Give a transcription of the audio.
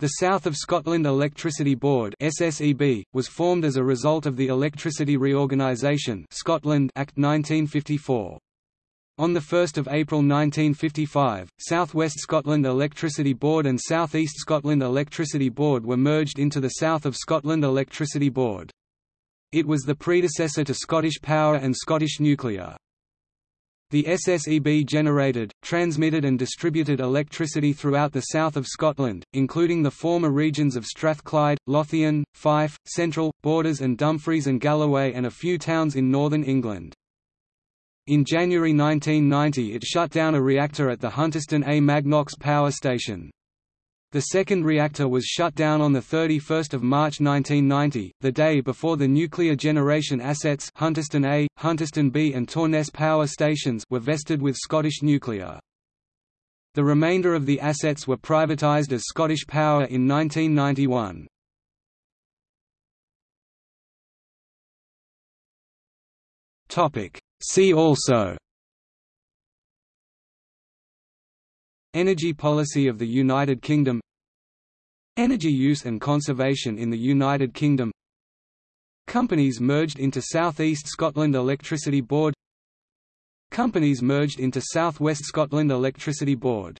The South of Scotland Electricity Board SSEB, was formed as a result of the Electricity Reorganisation Scotland Act 1954. On 1 April 1955, South West Scotland Electricity Board and South East Scotland Electricity Board were merged into the South of Scotland Electricity Board. It was the predecessor to Scottish Power and Scottish Nuclear. The SSEB generated, transmitted and distributed electricity throughout the south of Scotland, including the former regions of Strathclyde, Lothian, Fife, Central, Borders and Dumfries and Galloway and a few towns in northern England. In January 1990 it shut down a reactor at the Hunterston A Magnox power station. The second reactor was shut down on 31 March 1990, the day before the nuclear generation assets Hunterston A, Hunterston B and Torness power stations were vested with Scottish Nuclear. The remainder of the assets were privatised as Scottish Power in 1991. See also Energy policy of the United Kingdom Energy use and conservation in the United Kingdom. Companies merged into South East Scotland Electricity Board. Companies merged into South West Scotland Electricity Board